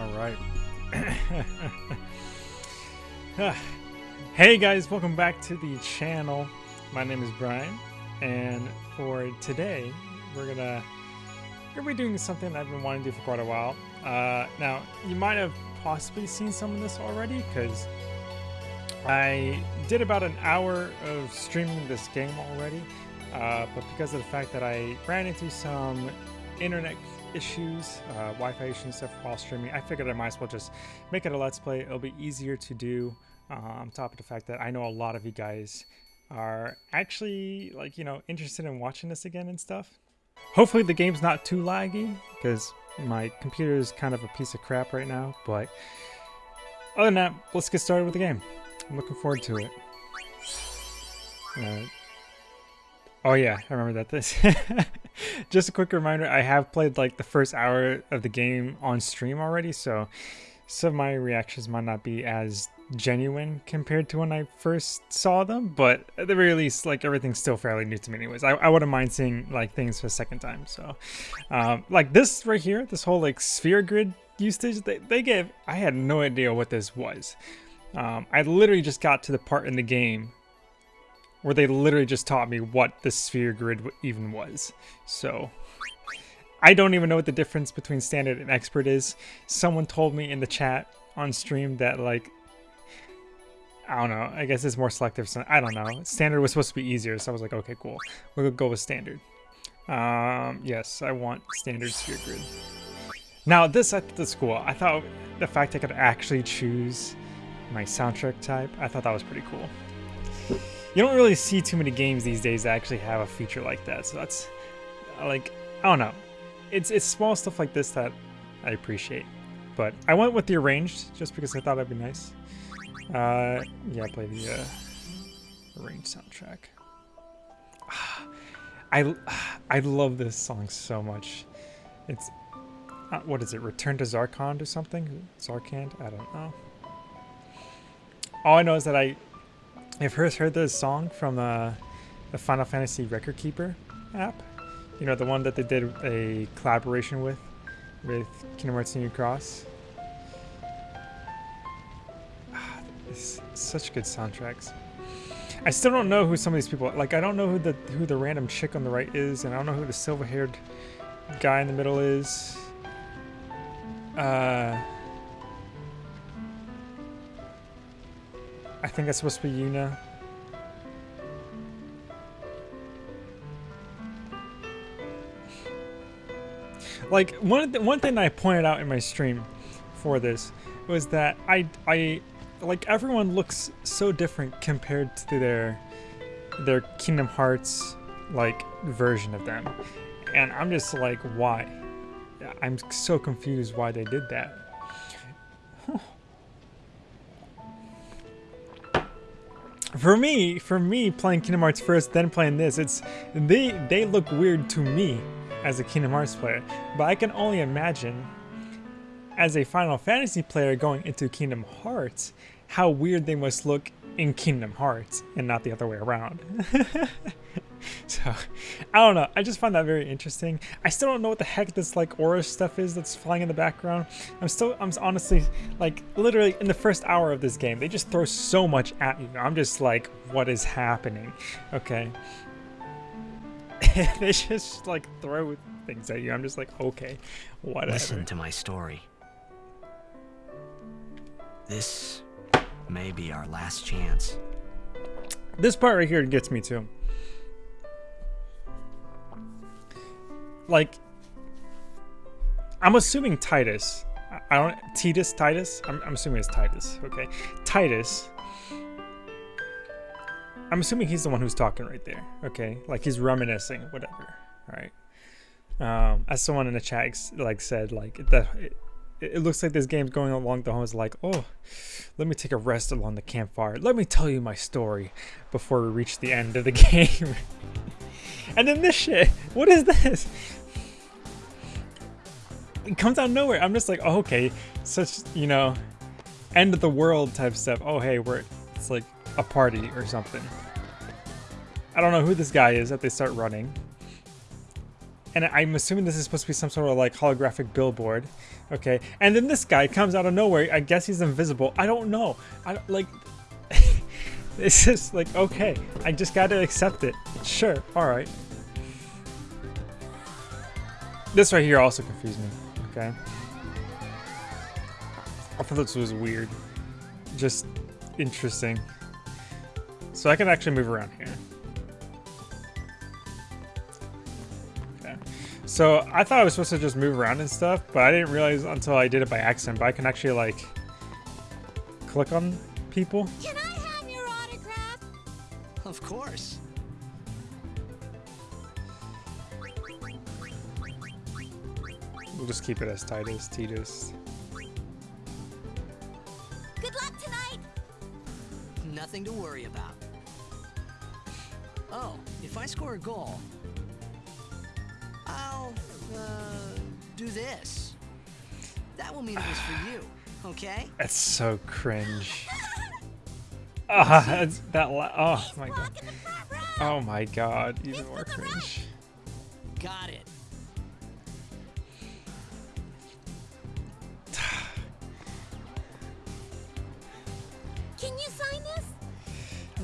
All right. hey guys, welcome back to the channel. My name is Brian, and for today, we're gonna we're gonna be doing something I've been wanting to do for quite a while. Uh, now, you might have possibly seen some of this already, because I did about an hour of streaming this game already, uh, but because of the fact that I ran into some internet issues, uh, Wi-Fi issues stuff while streaming, I figured I might as well just make it a Let's Play. It'll be easier to do uh, on top of the fact that I know a lot of you guys are actually like, you know, interested in watching this again and stuff. Hopefully the game's not too laggy because my computer is kind of a piece of crap right now, but other than that, let's get started with the game. I'm looking forward to it. Uh, oh yeah, I remember that this. Just a quick reminder, I have played like the first hour of the game on stream already, so some of my reactions might not be as genuine compared to when I first saw them, but at the very least, like everything's still fairly new to me anyways. I, I wouldn't mind seeing like things for a second time, so um, like this right here, this whole like sphere grid usage, they, they gave, I had no idea what this was. Um, I literally just got to the part in the game where they literally just taught me what the sphere grid even was. So I don't even know what the difference between standard and expert is. Someone told me in the chat on stream that like I don't know. I guess it's more selective. So I don't know. Standard was supposed to be easier, so I was like, okay, cool. We'll go with standard. Um, yes, I want standard sphere grid. Now this at the school, I thought the fact I could actually choose my soundtrack type, I thought that was pretty cool. You don't really see too many games these days that actually have a feature like that, so that's like I don't know. It's it's small stuff like this that I appreciate. But I went with the arranged just because I thought that'd be nice. Uh, yeah, play the uh, arranged soundtrack. I I love this song so much. It's uh, what is it? Return to Zarkand or something? Zarkand? I don't know. All I know is that I I've first heard this song from the, the Final Fantasy Record Keeper app. You know, the one that they did a collaboration with, with Kingdom Hearts Union Cross. Ah, such good soundtracks. I still don't know who some of these people like. I don't know who the who the random chick on the right is, and I don't know who the silver-haired guy in the middle is. Uh, I think that's supposed to be Yuna. Like one the, one thing I pointed out in my stream for this was that I I like everyone looks so different compared to their their Kingdom Hearts like version of them. And I'm just like why? I'm so confused why they did that. For me, for me playing Kingdom Hearts first, then playing this, it's they they look weird to me as a Kingdom Hearts player, but I can only imagine as a Final Fantasy player going into Kingdom Hearts, how weird they must look in Kingdom Hearts and not the other way around. so, I don't know. I just find that very interesting. I still don't know what the heck this like aura stuff is that's flying in the background. I'm still, I'm honestly, like, literally in the first hour of this game, they just throw so much at you. I'm just like, what is happening? Okay. they just like throw things at you. I'm just like, okay, whatever. Listen to my story. This may be our last chance. This part right here gets me too. Like, I'm assuming Titus. I don't Titus Titus. I'm, I'm assuming it's Titus. Okay, Titus. I'm assuming he's the one who's talking right there. Okay, like he's reminiscing, whatever. All right. Um, as someone in the chat like said, like the it, it looks like this game's going along the homes like, oh, let me take a rest along the campfire. Let me tell you my story before we reach the end of the game. and then this shit, what is this? It comes out of nowhere. I'm just like, oh, okay, such, you know, end of the world type stuff. Oh, hey, we're, it's like a party or something. I don't know who this guy is that they start running. and I'm assuming this is supposed to be some sort of like holographic billboard. Okay, and then this guy comes out of nowhere. I guess he's invisible. I don't know. I don't, like. it's just like okay. I just gotta accept it. Sure. All right. This right here also confused me. Okay. I thought this was weird. Just interesting. So I can actually move around here. Okay. So I thought I was supposed to just move around and stuff, but I didn't realize until I did it by accident, but I can actually like click on people. Can I have your autograph? Of course. We'll just keep it as Titus, Titus. Good luck tonight. Nothing to worry about. Oh, if I score a goal, I'll, uh, do this. That will mean it was for you, okay? That's so cringe. Ah, it's that la- oh my god. Walk in the front row. Oh my god, even more cringe. Got it.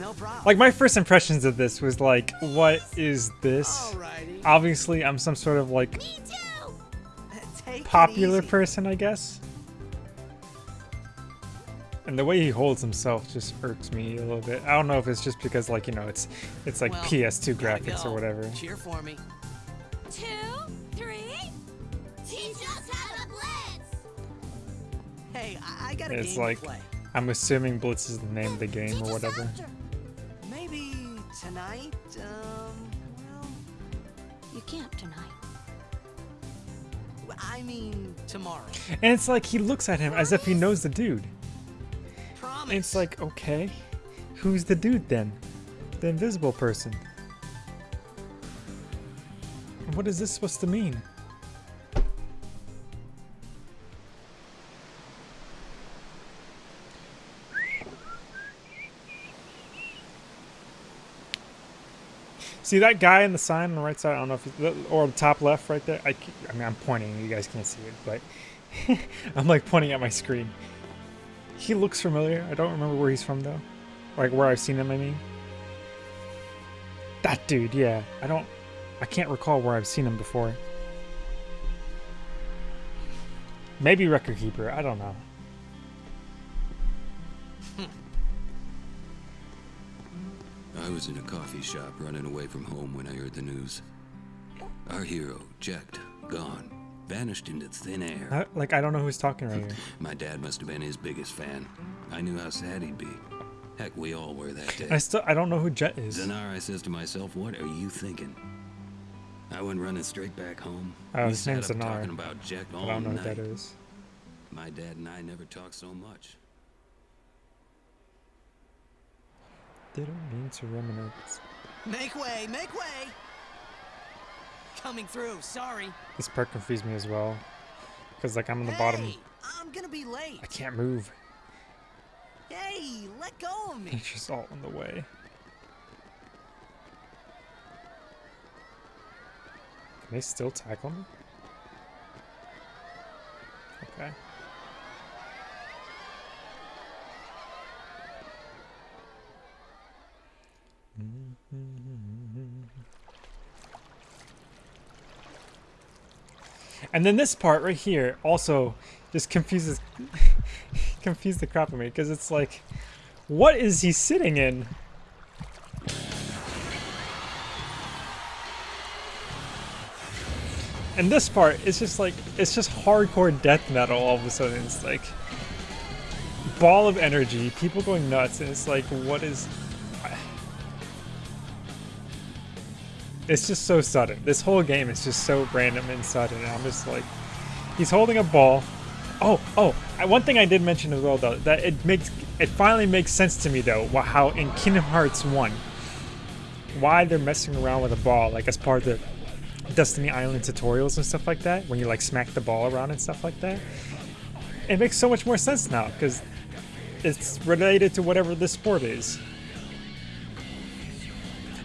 No problem. Like my first impressions of this was like, what is this? Alrighty. Obviously, I'm some sort of like Me too. Take it popular person, I guess. And the way he holds himself just irks me a little bit. I don't know if it's just because like, you know, it's it's like Well, PS2 graphics go. or whatever. Cheer for me. Two, three. Teach us how to blitz. Hey, I, I got a It's game like to play. I'm assuming Blitz is the name of the game or us whatever. After. Maybe tonight. Um, well, You can't tonight. I mean tomorrow. And it's like he looks at him as if he knows the dude. Promise. And it's like, okay, who's the dude then? The invisible person. What is this supposed to mean? See that guy in the sign on the right side? I don't know if it's, or the top left right there. I, I mean, I'm pointing. You guys can't see it, but I'm like pointing at my screen. He looks familiar. I don't remember where he's from though. Like where I've seen him, I mean. That dude, yeah. I don't I can't recall where I've seen him before. Maybe Record Keeper, I don't know. I was in a coffee shop running away from home when I heard the news. Our hero, Jecht, gone, vanished into thin air. I, like I don't know who's talking right here. My dad must have been his biggest fan. I knew how sad he'd be. Heck, we all were that day. I still I don't know who Jet is. Zanar, I says to myself, what are you thinking? I went running straight back home. Oh, we his name's up Zanar. talking about Jack all I don't know night. who that is. My dad and I never talked so much. Didn't mean to reminisce. Make way, make way. Coming through. Sorry. This part confused me as well. Cause like I'm on the bottom. Hey, I'm gonna be late. I can't move. Hey, let go of me. It's just all in the way. Can they still tackle me? Okay. And then this part right here also just confuses confused the crap out of me because it's like what is he sitting in? And this part, it's just like, it's just hardcore death metal all of a sudden. It's like, ball of energy, people going nuts, and it's like, what is. It's just so sudden. This whole game is just so random and sudden. And I'm just like, he's holding a ball. Oh, oh, one thing I did mention as well, though, that it makes, it finally makes sense to me, though, how in Kingdom Hearts 1, why they're messing around with a ball, like as part of the Destiny Island tutorials and stuff like that, when you like smack the ball around and stuff like that. It makes so much more sense now because it's related to whatever this sport is.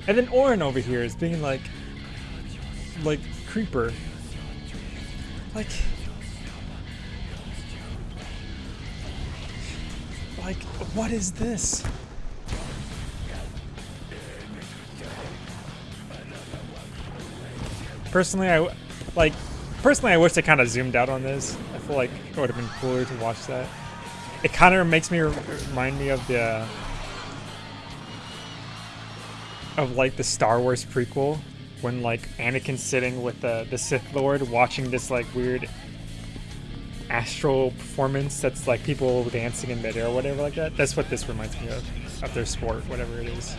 And then Auron over here is being like, like creeper. Like, like, what is this? Personally, I like. Personally, I wish they kind of zoomed out on this. I feel like it would have been cooler to watch that. It kind of makes me remind me of the uh, of like the Star Wars prequel when like Anakin's sitting with the the Sith Lord watching this like weird astral performance that's like people dancing in midair or whatever like that. That's what this reminds me of of their sport, whatever it is.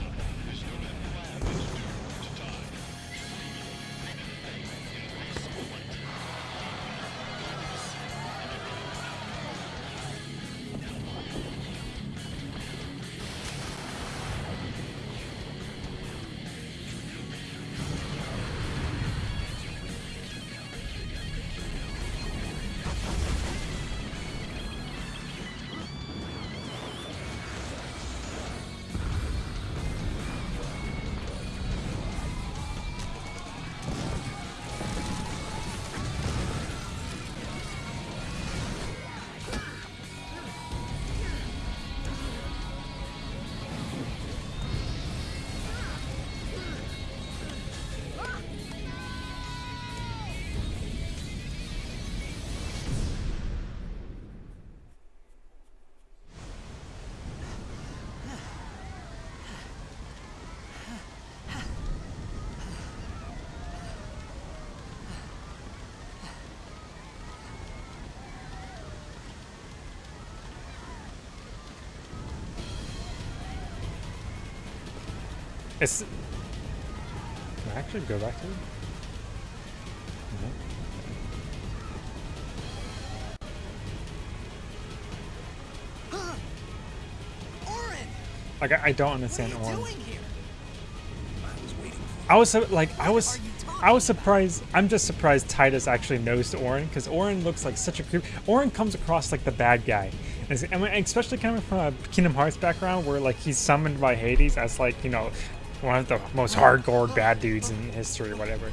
It's. Can I actually go back to it? No. Like I, I don't what understand are you Auron. doing here? I was waiting for I was like I was I was talking about? surprised. I'm just surprised Titus actually knows Auron because Auron looks like such a creep. Auron comes across like the bad guy, And it's- I mean, especially coming from a Kingdom Hearts background where like he's summoned by Hades as like you know one of the most hardcore bad dudes in history or whatever.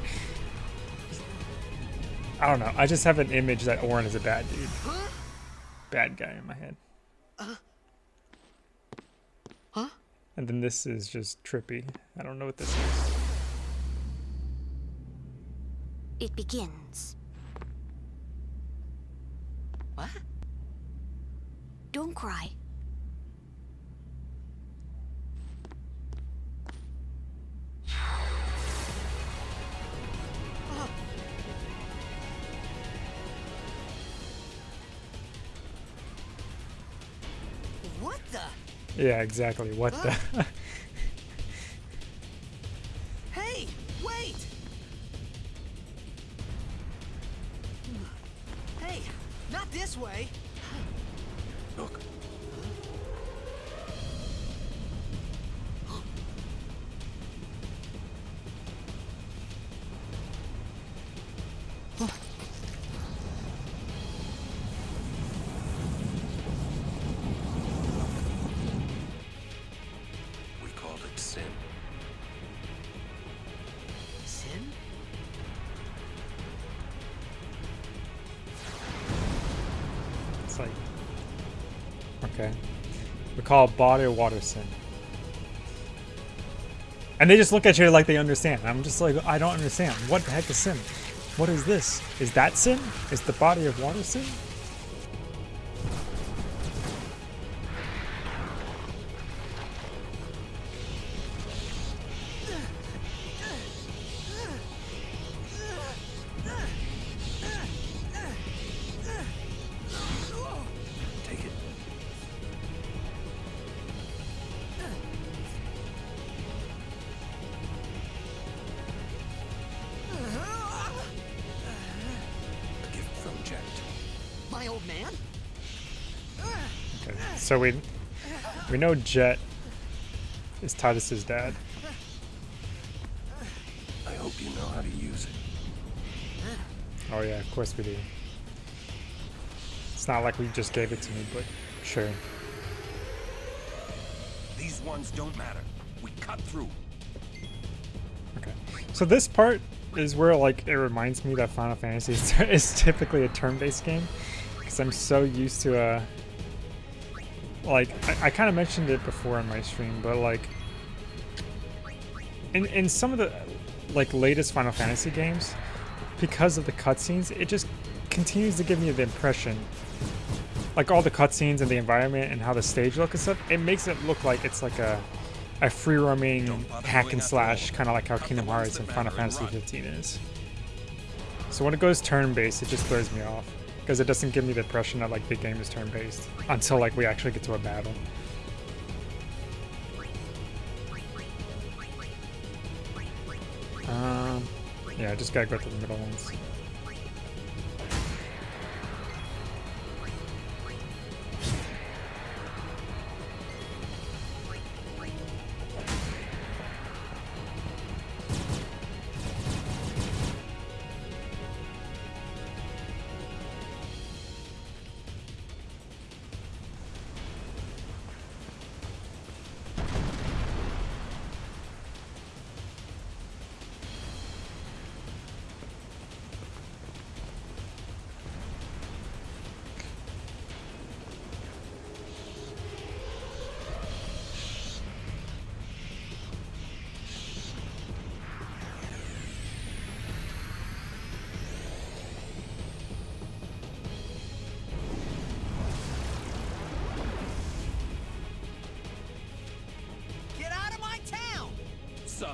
I don't know. I just have an image that Auron is a bad dude, bad guy in my head. Huh? And then this is just trippy. I don't know what this is. It begins. What? Don't cry. Yeah, exactly. What the? Ah. We call it body or water sin. And they just look at you like they understand. I'm just like, I don't understand. What the heck is sin? What is this? Is that sin? Is the body of water sin? So we we know Jet is Titus's dad. I hope you know how to use it. Oh yeah, of course we do. It's not like we just gave it to me, but sure. These ones don't matter. We cut through. Okay. So this part is where like it reminds me that Final Fantasy is, is typically a turn-based game because I'm so used to uh like I, I kind of mentioned it before in my stream, but like in in some of the like latest Final Fantasy games, because of the cutscenes, it just continues to give me the impression like all the cutscenes and the environment and how the stage looks and stuff, it makes it look like it's like a a free roaming hack and slash, kind of like how Kingdom Hearts and Final Fantasy 15 is. So when it goes turn based, it just throws me off because it doesn't give me the impression that like the game is turn based until like we actually get to a battle. Um, yeah, I just gotta go to the middle ones.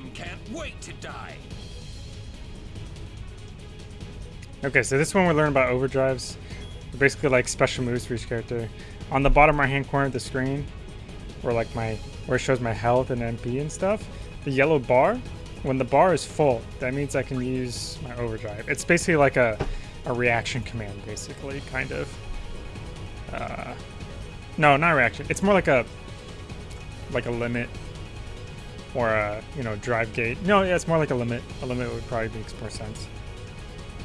Some can't wait to die. Okay, so this one we're learning about overdrives. They're basically like special moves for each character. On the bottom right hand corner of the screen, where like my where it shows my health and MP and stuff, the yellow bar, when the bar is full, that means I can use my overdrive. It's basically like a, a reaction command, basically, kind of. Uh, no, not reaction. It's more like a like a limit or a uh, you know drive gauge. No, yeah, it's more like a limit. A limit would probably make more sense.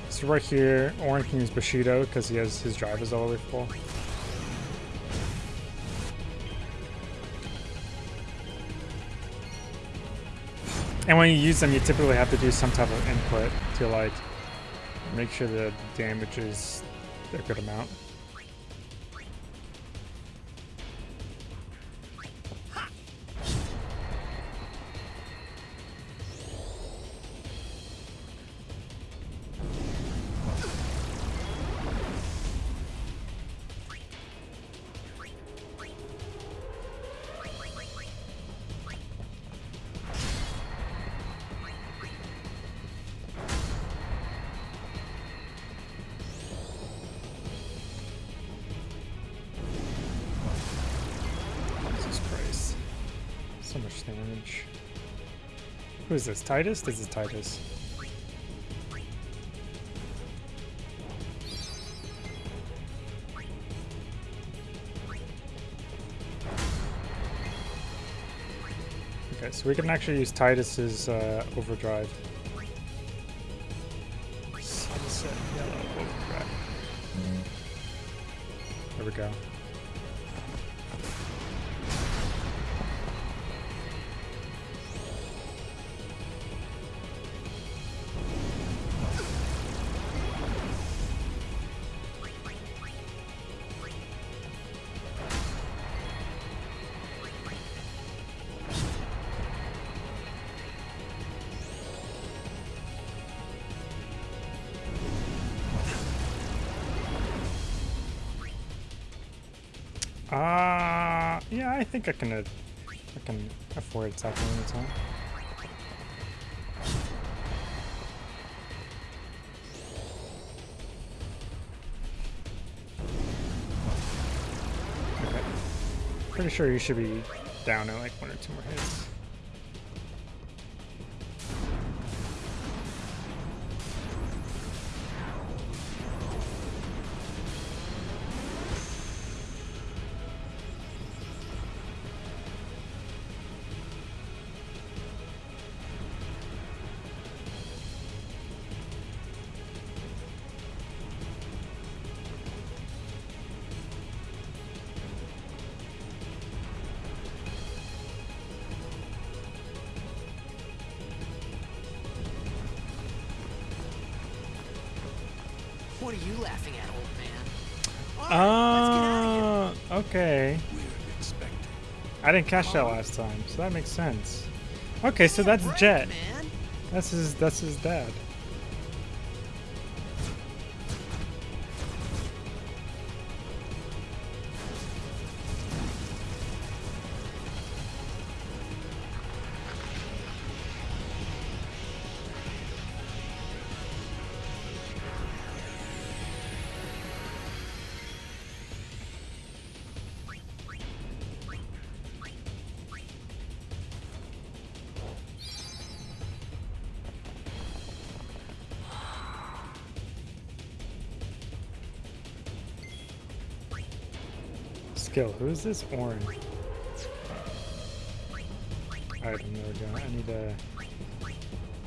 So right here, Auron can use Bushido because he has his drive is all the way full. And when you use them, you typically have to do some type of input to like make sure the damage is a good amount. Who is this? Titus? This is Titus. Okay, so we can actually use Titus's uh, overdrive. Sunset yellow overdrive. There we go. Think I can, uh, I can afford attacking any time. Okay. Pretty sure you should be down in like one or two more hits. Didn't catch that last time, so that makes sense. Okay, so that's Jet. That's his. That's his dad. Skill. Who's this orange? Go. I need a.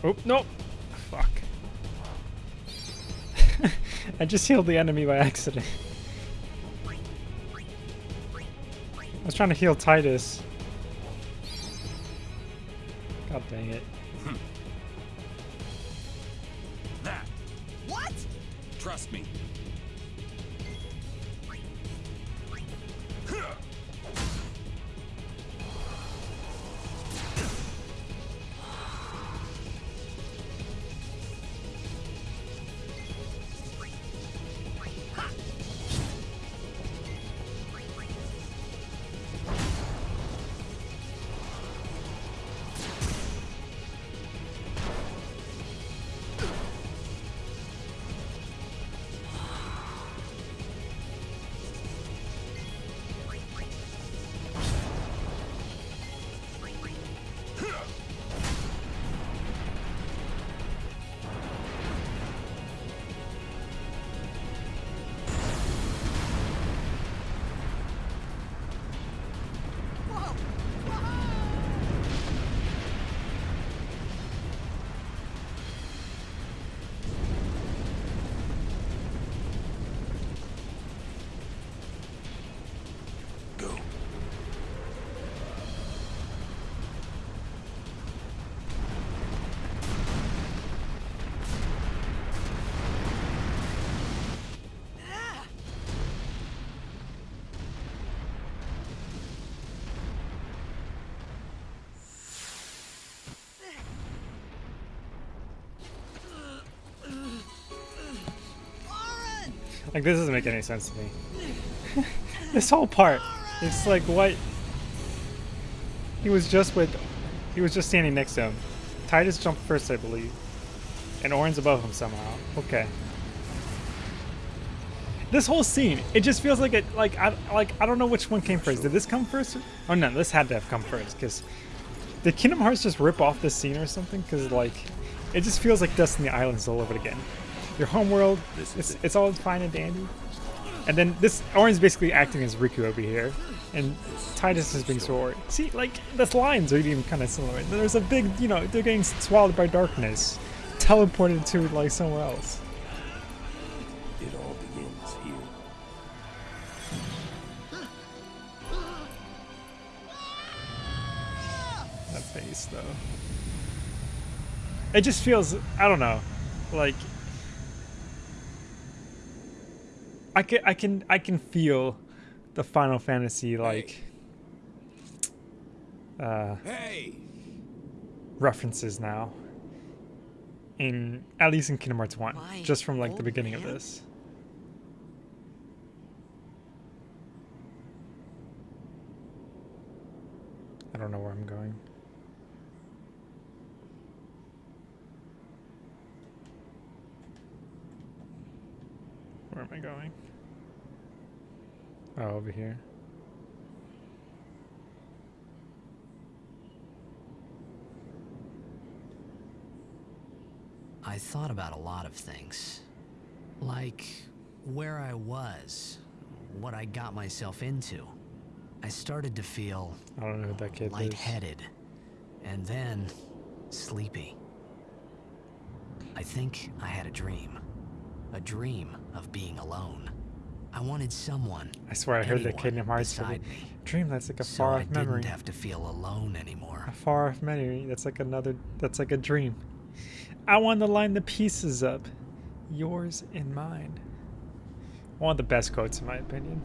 Oh no! Fuck. I just healed the enemy by accident. I was trying to heal Titus. God dang it. Like this doesn't make any sense to me. this whole part, it's like what he was just with. He was just standing next to him. Titus jumped first, I believe, and Auron's above him somehow. Okay. This whole scene, it just feels like it. Like I like I don't know which one came first. Did this come first? Oh no, this had to have come first because did Kingdom Hearts just rip off this scene or something? Because like, it just feels like Destiny Islands all over again. Your homeworld. It's, it. it's all fine and dandy. And then this Auron's basically acting as Riku over here, and Titus is being Sora. See, like the lines are even kind of similar. There's a big, you know, they're getting swallowed by darkness, teleported to like somewhere else. It all begins here. That face, though. It just feels, I don't know, like I can, I can, I can feel the Final Fantasy like uh, Hey! references now. In at least in Kingdom Hearts One, My just from like the old beginning of this. I don't know where I'm going. Am I going? Oh, over here. I thought about a lot of things. Like where I was, what I got myself into. I started to feel I don't know who that kid is. lightheaded, and then sleepy. I think I had a dream. A dream of being alone. I wanted someone. I swear I heard the Kingdom Hearts for the beside me, dream. That's like a so far off memory. I didn't have to feel alone anymore. A far off memory. That's like another. That's like a dream. I want to line the pieces up, yours and mine. one of the best quotes, in my opinion.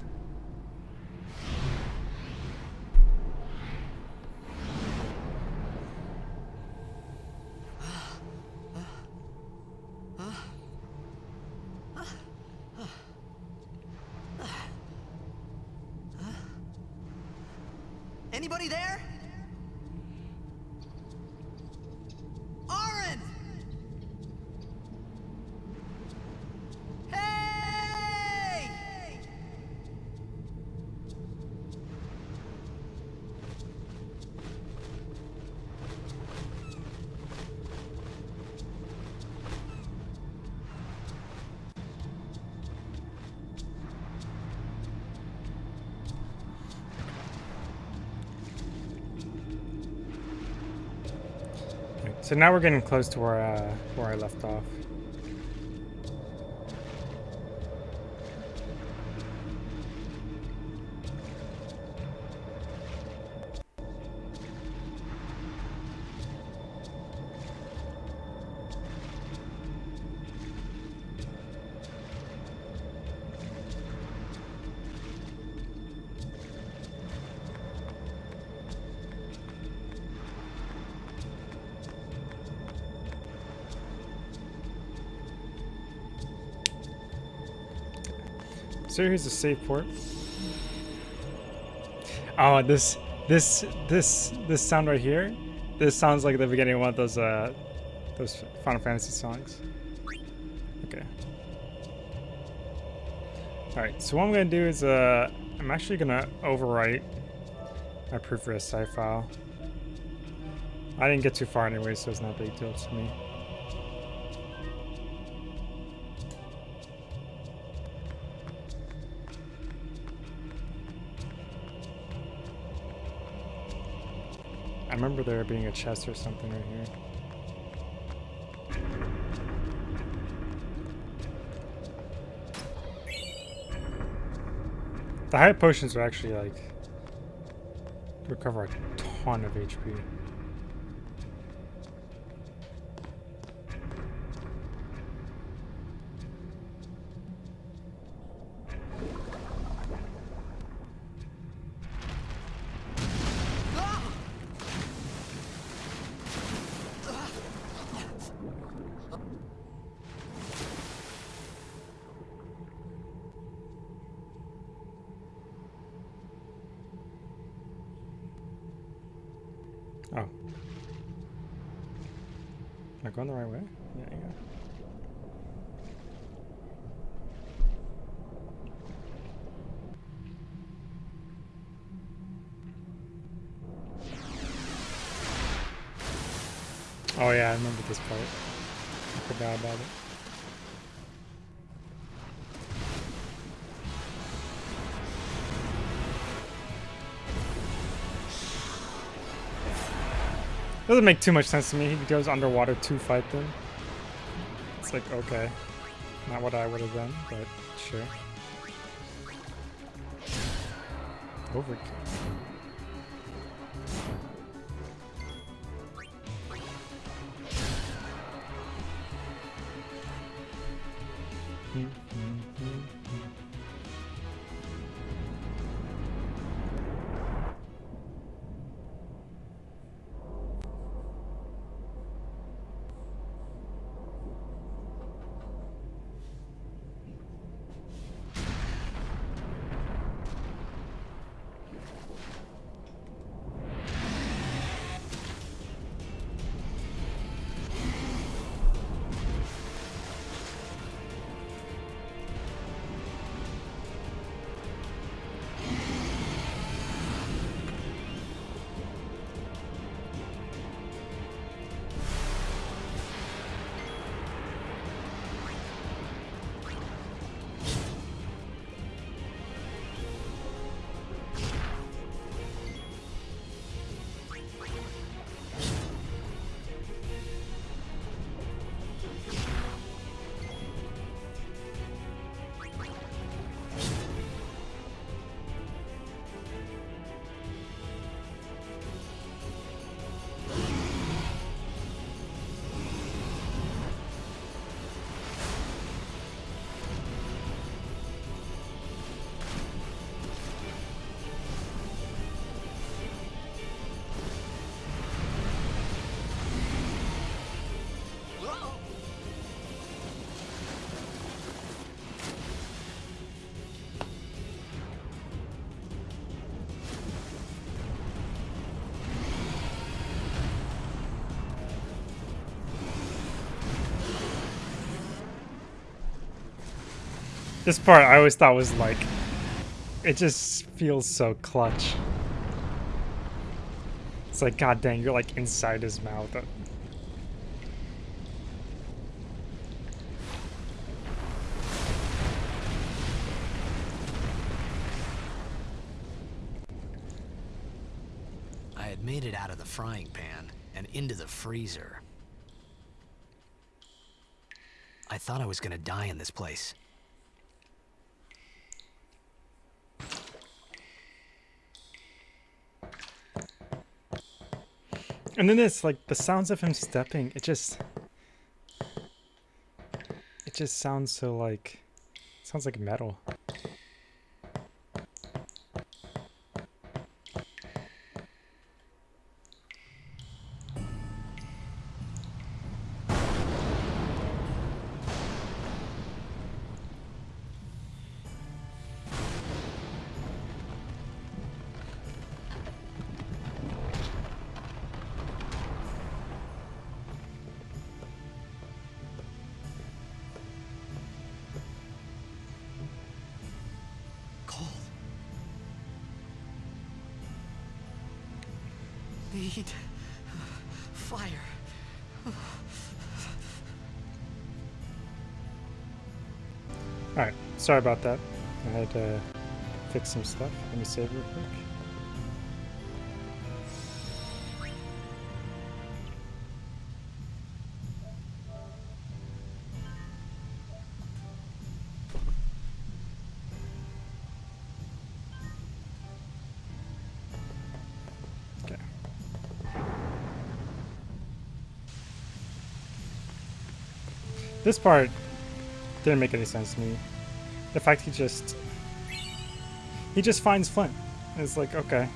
So now we're getting close to where uh, where I left off. Here's a save port. Oh, this this this this sound right here. This sounds like the beginning of one of those uh those Final Fantasy songs. Okay. All right. So what I'm gonna do is uh I'm actually gonna overwrite my previous save file. I didn't get too far anyway, so it's not a big deal to me. Being a chest or something right here. The high potions are actually like recover a ton of HP. Oh. Am I going the right way? Yeah, yeah. Oh yeah, I remember this part. I forgot about it. Doesn't make too much sense to me. He goes underwater to fight them. It's like, okay. Not what I would have done, but sure. Overkill. This part I always thought was like, it just feels so clutch. It's like, god dang, you're like inside his mouth. I had made it out of the frying pan and into the freezer. I thought I was gonna die in this place. And then it's like the sounds of him stepping, it just it just sounds so like sounds like metal. Sorry about that. I had to fix some stuff. Let me save real quick. This part didn't make any sense to me. The fact he just he just finds Flint. It's like okay. Okay.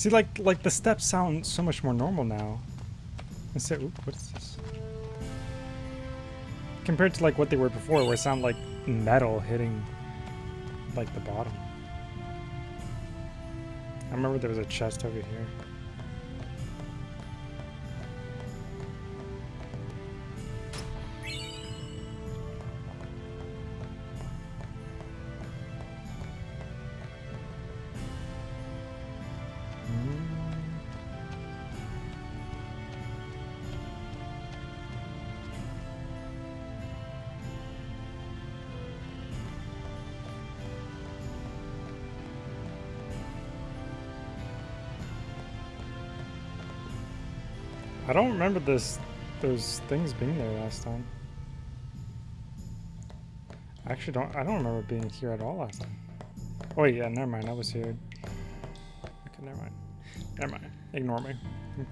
See, like, like the steps sound so much more normal now. Instead, oop, what is this? Compared to like what they were before, where it sounded like metal hitting like the bottom. I remember there was a chest over here. I don't remember this those things being there last time. I actually don't I don't remember being here at all last time. Oh yeah, never mind, I was here. Okay, never mind. Never mind. Ignore me.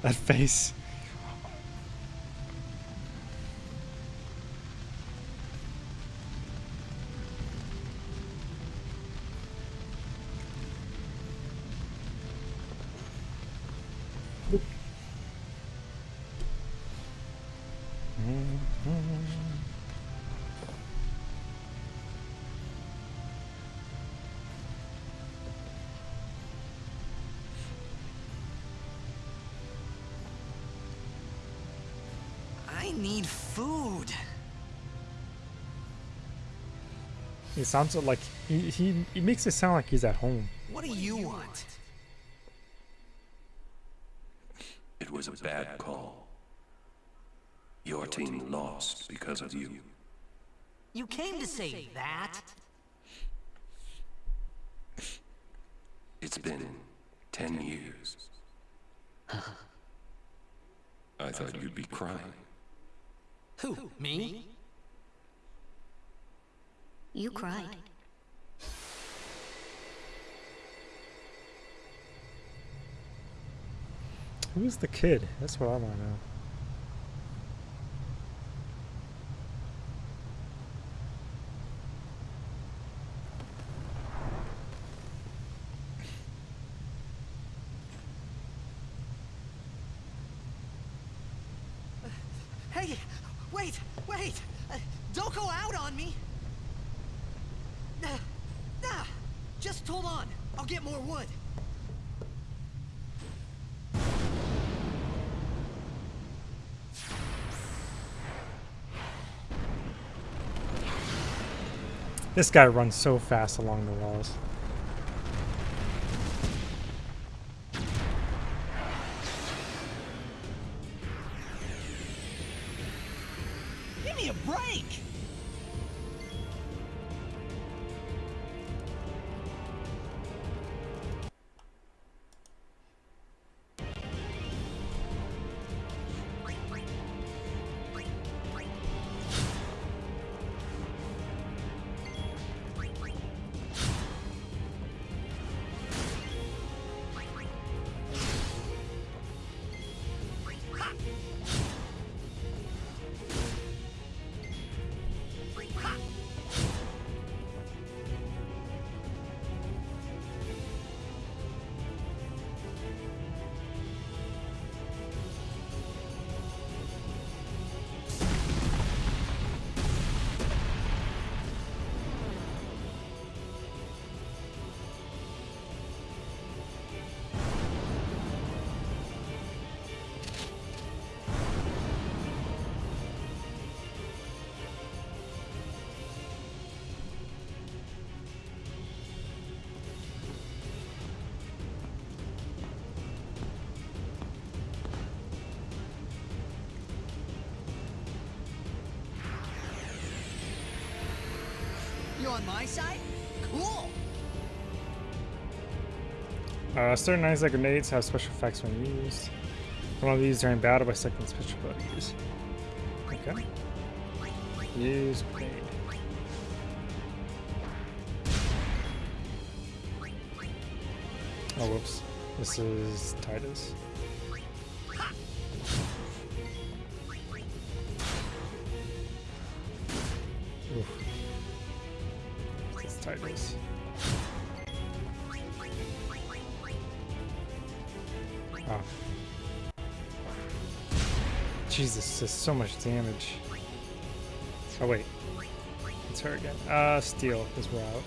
that face. I need food. He sounds like he, he he makes it sound like he's at home. What do you want? It was a bad call. Your team lost because of you. You came to say that? It's been ten years. I thought you'd be crying. Who, me? You cried. Who's the kid? That's what I want to know. Hey, wait, wait! Uh, don't go out on me! Uh, nah, just hold on. I'll get more wood. This guy runs so fast along the walls. Give me a break! On my side? Cool! Uh, certain items like grenades have special effects when used. One of these during battle by selecting special abilities. Okay. Use grenade. Oh, whoops. This is Tidus. Is Oh. Jesus, there's so much damage. Oh wait. It's her again. Uh, steel is we're out.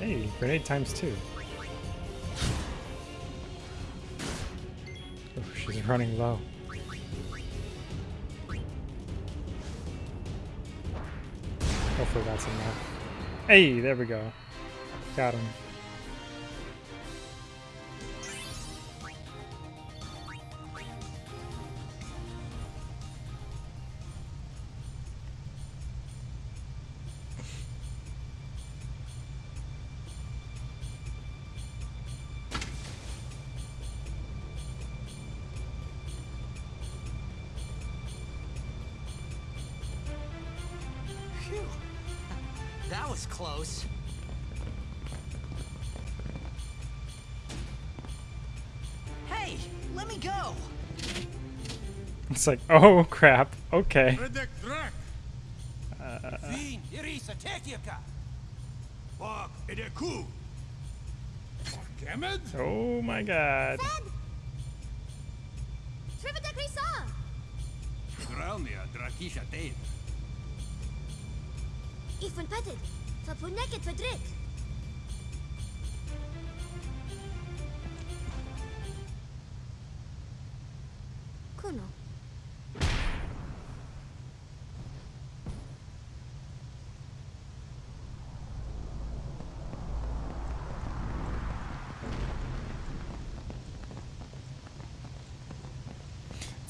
Hey, grenade times two. Running low. Hopefully that's enough. Hey, there we go. Got him. Like, oh crap. Okay. Redek Drak! Fin, Irisa, Tekiaka! Bog, Edeku! Kemed? Oh my god. Trivida Grisa! Gralnia, Drakisha Tate. Ik ben petted.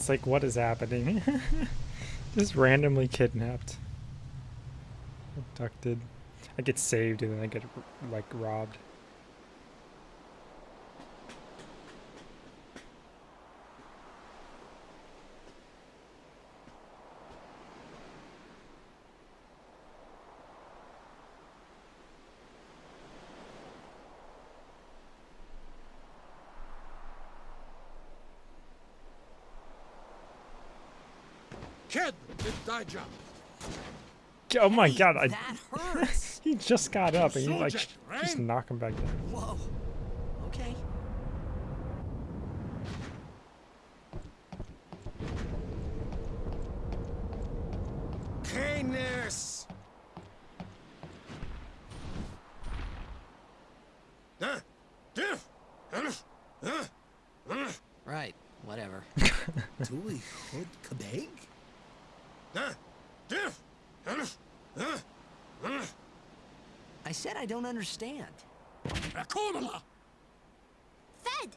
Like, what is happening? Just randomly kidnapped. Abducted. I get saved and then I get, like, robbed. Kid, job. Oh my Hey, god, I, he just got up and you, like, just knock him back down. Whoa. Okay. Kindness. Uh, diff, uh, uh, uh, Right. Whatever. Tui hod kabeg? Uh, diff, uh, uh, uh, I said I don't understand. Akomala. Fed!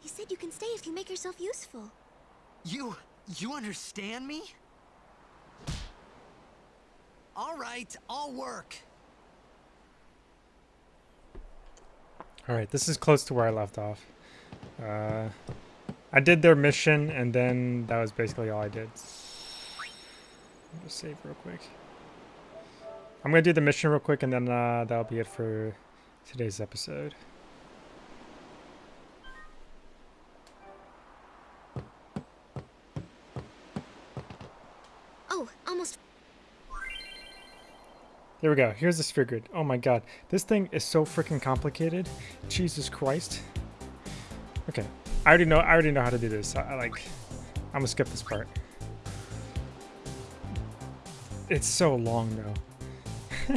He said you can stay if you make yourself useful. You you understand me? All right, I'll work. Alright, this is close to where I left off. Uh, I did their mission, and then that was basically all I did. Let me Just save real quick. I'm gonna do the mission real quick, and then uh, that'll be it for today's episode. Oh, almost. There we go. Here's the sphere grid. Oh my god. This thing is so freaking complicated. Jesus Christ. Okay. I already know I already know how to do this. I, I like I'm gonna skip this part. It's so long though.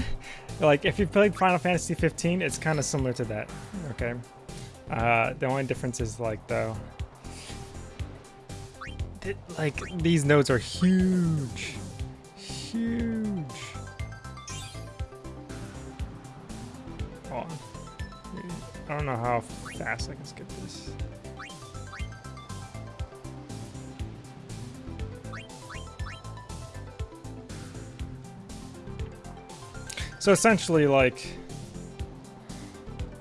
like if you played Final Fantasy 15, it's kind of similar to that. Okay. Uh, the only difference is like though, th- like these nodes are huge, huge. On. I don't know how fast I can skip this. So essentially, like,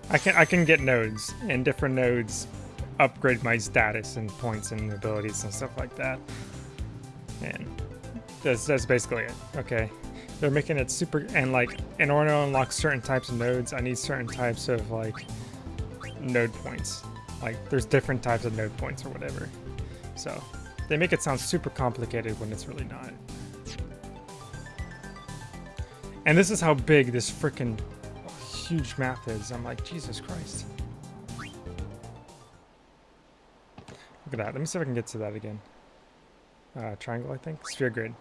I can I can get nodes, and different nodes upgrade my status and points and abilities and stuff like that. And that's that's basically it. Okay, they're making it super and like in order to unlock certain types of nodes, I need certain types of like node points. Like there's different types of node points or whatever. So they make it sound super complicated when it's really not. And this is how big this freaking huge map is. I'm like, Jesus Christ. Look at that. Let me see if I can get to that again. Uh, triangle, I think. Sphere grid.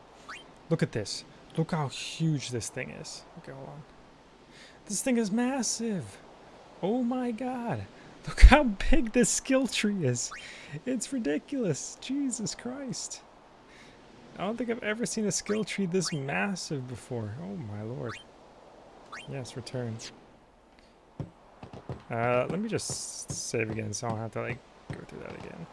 Look at this. Look how huge this thing is. Okay, hold on. This thing is massive. Oh my god. Look how big this skill tree is. It's ridiculous. Jesus Christ. I don't think I've ever seen a skill tree this massive before. Oh my lord. Yes, return. Uh, let me just save again so I don't have to like go through that again.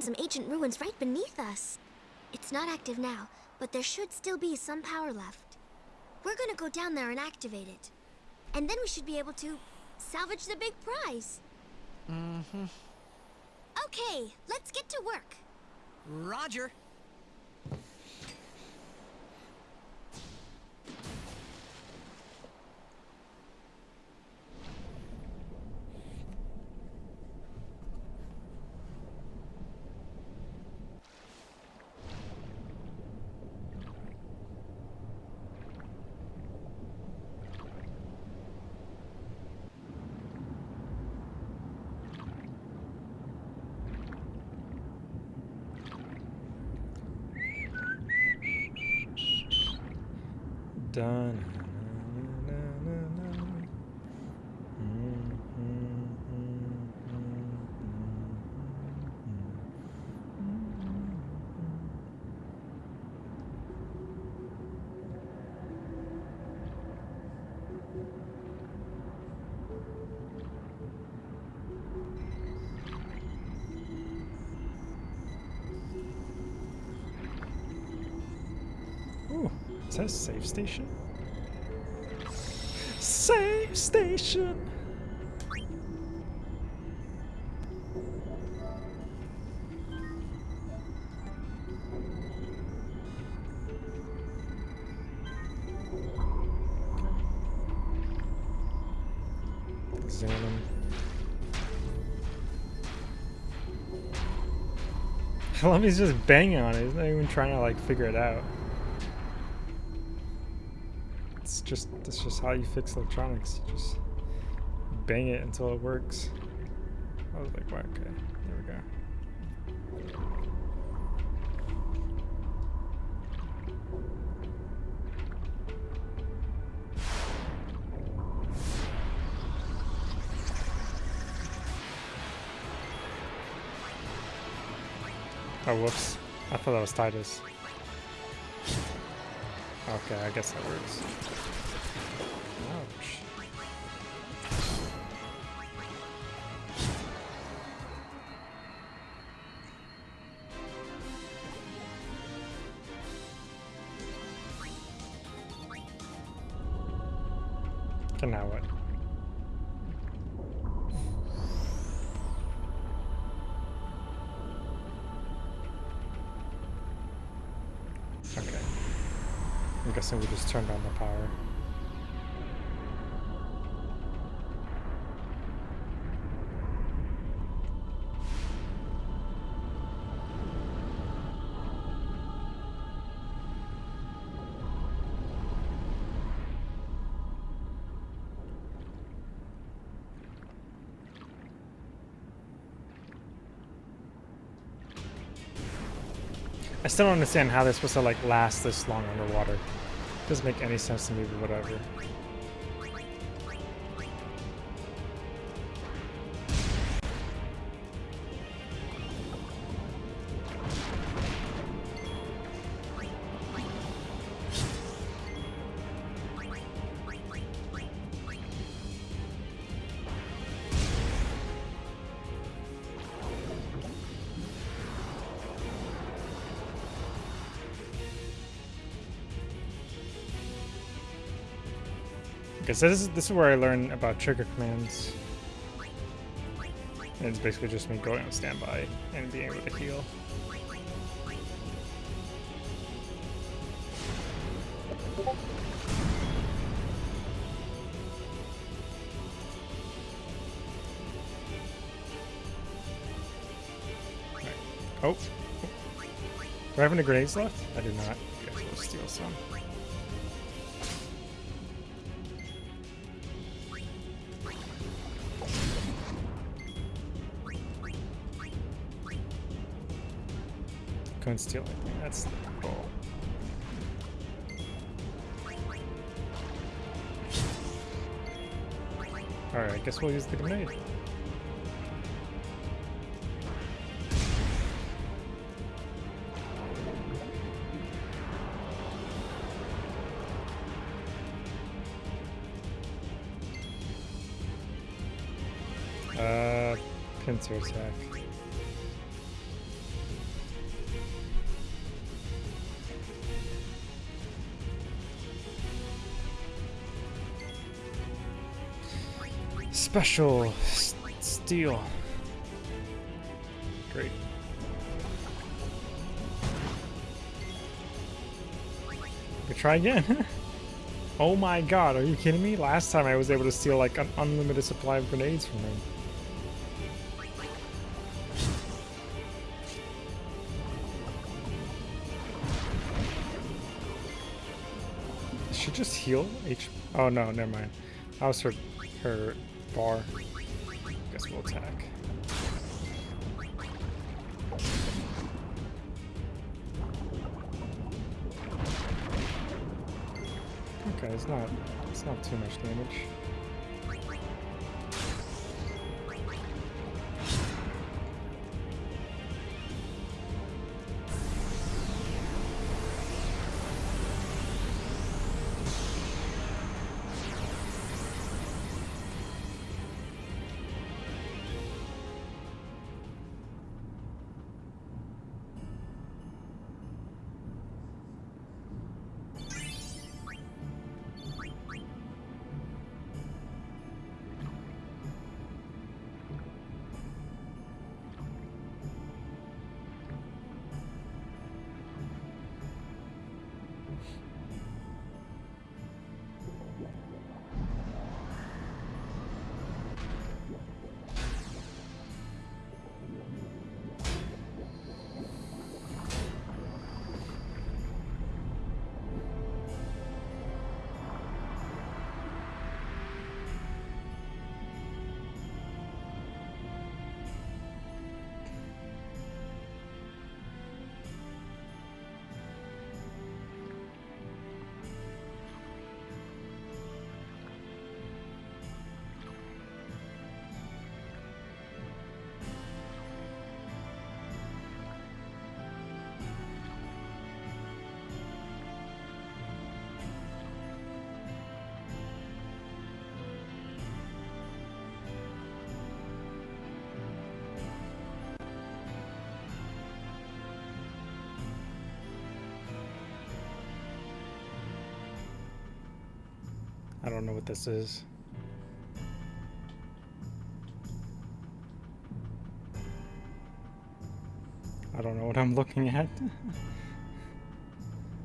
Found some ancient ruins right beneath us. It's not active now, but there should still be some power left. We're gonna go down there and activate it. And then we should be able to salvage the big prize. Mm-hmm. Okay, let's get to work. Roger. Done. It says safe station. Safe station. He's just banging on it. He's not even trying to like figure it out. Just that's just how you fix electronics. You just bang it until it works. I was like, wow, okay, there we go. Oh, whoops. I thought that was Tidus. Okay, I guess that works. Turned on the power. I still don't understand how they're supposed to like last this long underwater. Doesn't make any sense to me, but whatever. Okay, so this is this is where I learn about trigger commands. And it's basically just me going on standby and being able to heal. Right. Oh. Do I have any grenades left? I do not. Guess we'll steal some. Steal anything. That's goal. Alright, I guess we'll use the grenade. Uh, pincer attack. Special steel. Great. We try again. oh my god, are you kidding me? Last time I was able to steal like an unlimited supply of grenades from him. She just heal H? Oh no, never mind. That was her her bar. Guess we'll attack. Okay, it's not it's not too much damage. I don't know what this is. I don't know what I'm looking at.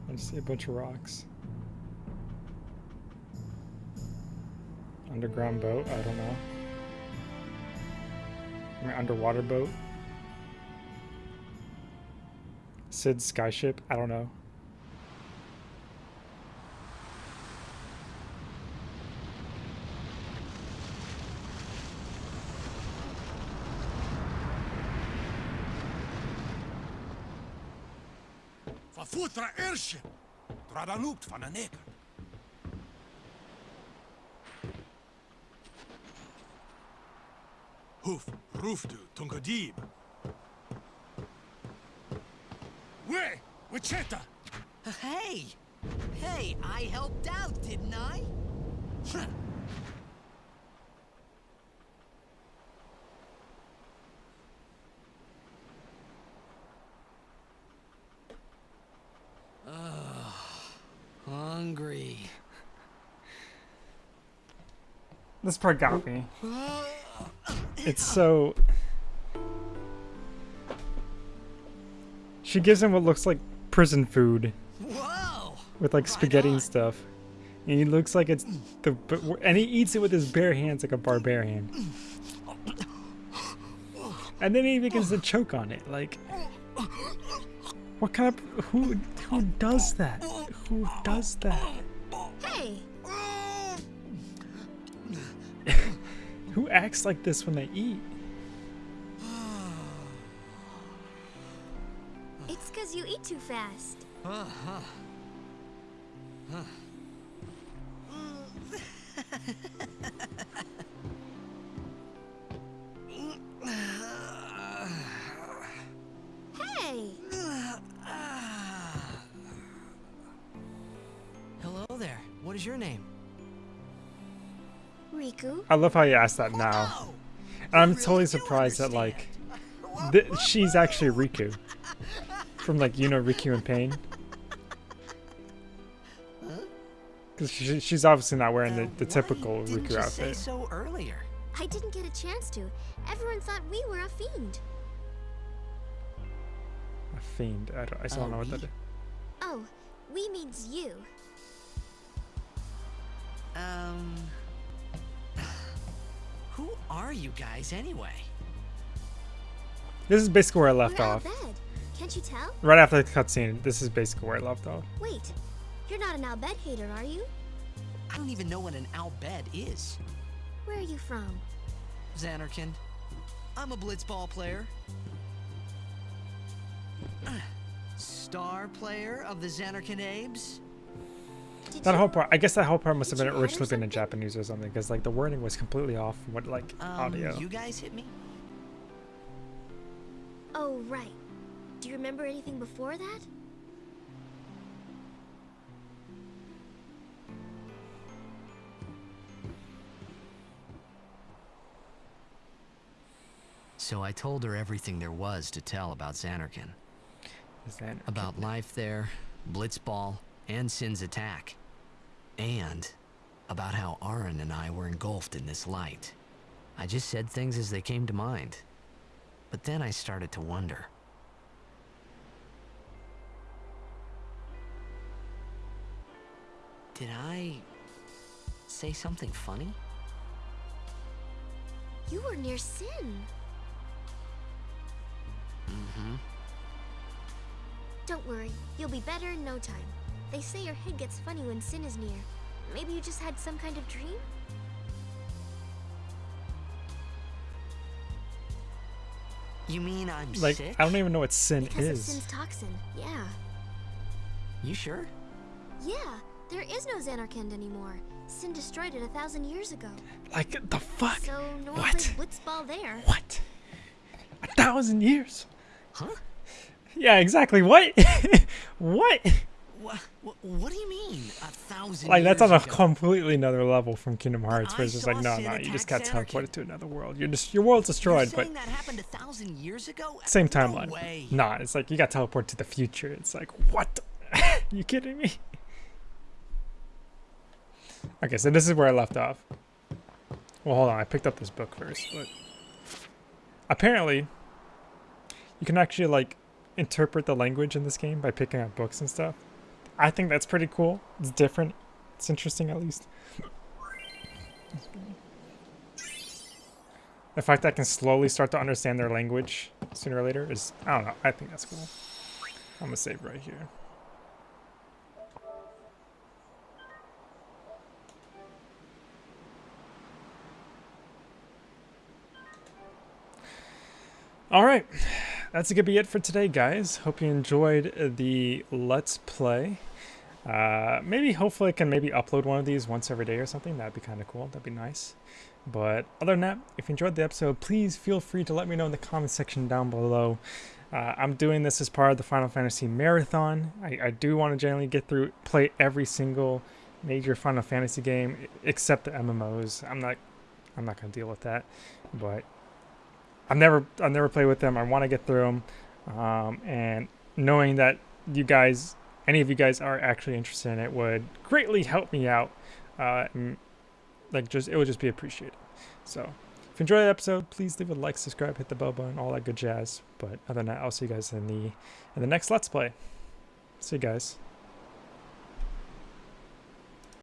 I just see a bunch of rocks. Underground boat, I don't know. Mean, underwater boat. Cid's skyship, I don't know. Verfutra Ersje. Tradanupt van een neker. Hoef, roefdu, tungadib. We, Wichita. Hey! Hey, I helped out, didn't I? This part got me. It's so. She gives him what looks like prison food with like spaghetti and stuff. And he looks like it's the. And he eats it with his bare hands like a barbarian. And then he begins to choke on it. Like. What kind of. Who, who does that? Who does that? Who like this when they eat? it's because you eat too fast. Hey, I love how you asked that now. Oh, And I'm totally surprised that like understand. th- she's actually Rikku from like you know Rikku in Pain. Because she, she's obviously not wearing the, the why typical didn't Rikku you say outfit. so earlier? I didn't get a chance to. Everyone thought we were a fiend. A fiend. I, don't, I still don't Oh, know what that we? is. Oh, we means you. Um. Who are you guys anyway? This is basically where I left we're off. bed. Can't you tell? Right after the cutscene, this is basically where I left off. Wait, you're not an Al Bhed hater, are you? I don't even know what an Al Bhed is. Where are you from? Zanarkand. I'm a blitzball player. Star player of the Zanarkand Abes. Did That whole part, I guess that whole part must have been you hide or originally been in? Japanese or something, because like the wording was completely off from what like Um, audio. you guys hit me? Oh, right. Do you remember anything before that? So I told her everything there was to tell about Zanarkand. Is that- About life there, Blitzball, and Sin's attack. And about how Auron and I were engulfed in this light. I just said things as they came to mind. But then I started to wonder. Did I say something funny? You were near Sin. Mm-hmm. Don't worry, you'll be better in no time. They say your head gets funny when Sin is near. Maybe you just had some kind of dream? You mean I'm like sick? I don't even know what sin Because of is. Sin's toxin, yeah. You sure? Yeah, there is no Zanarkand anymore. Sin destroyed it a thousand years ago. Like the fuck? So no one What? plays Blitzball there. What? A thousand years? Huh? Yeah, exactly. What? what? What, what, do you mean? A thousand Like that's on a ago? completely another level from Kingdom Hearts, where it's just like, no, no, you just got teleported to another world. You're just your world's destroyed, but that happened a thousand years ago? same timeline. way. Nah, it's like you got teleported to the future. It's like what? you kidding me? Okay, so this is where I left off. Well, hold on. I picked up this book first, but apparently you can actually like interpret the language in this game by picking up books and stuff. I think that's pretty cool. It's different. It's interesting at least. The fact that I can slowly start to understand their language sooner or later is, I don't know, I think that's cool. I'm gonna save right here. All right, that's gonna be it for today, guys. Hope you enjoyed the Let's Play. Uh, maybe, hopefully, I can maybe upload one of these once every day or something. That'd be kind of cool. That'd be nice. But other than that, if you enjoyed the episode, please feel free to let me know in the comment section down below. Uh, I'm doing this as part of the Final Fantasy Marathon. I, I do want to generally get through, play every single major Final Fantasy game except the MMOs. I'm not, I'm not gonna deal with that. But I've never I've never played with them. I want to get through them, um, and knowing that you guys, any of you guys, are actually interested in it would greatly help me out. Uh, and, like just it would just be appreciated. So if you enjoyed the episode, please leave a like, subscribe, hit the bell button, all that good jazz. But other than that, I'll see you guys in the in the next Let's Play. See you guys.